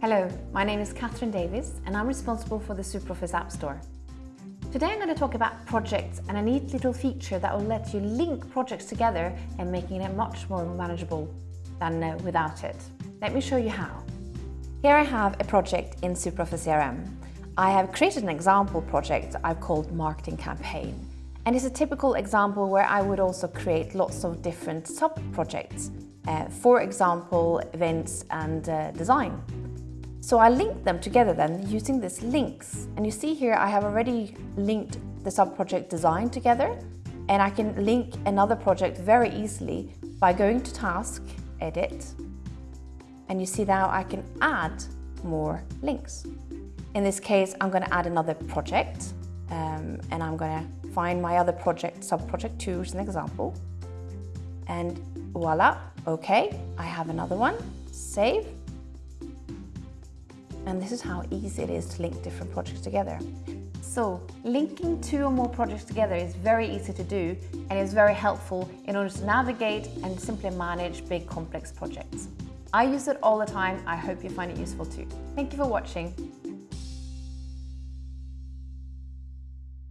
Hello, my name is Catherine Davis and I'm responsible for the SuperOffice App Store. Today I'm going to talk about projects and a neat little feature that will let you link projects together and making it much more manageable than uh, without it. Let me show you how. Here I have a project in SuperOffice CRM. I have created an example project I've called Marketing Campaign. And it's a typical example where I would also create lots of different sub-projects. Uh, for example, events and uh, design. So I linked them together then using these links. And you see here I have already linked the sub-project design together and I can link another project very easily by going to task, edit, and you see now I can add more links. In this case, I'm going to add another project um, and I'm going to find my other project, sub-project 2 as an example. And voila, okay, I have another one, save. And this is how easy it is to link different projects together. So linking two or more projects together is very easy to do and is very helpful in order to navigate and simply manage big complex projects. I use it all the time. I hope you find it useful too. Thank you for watching.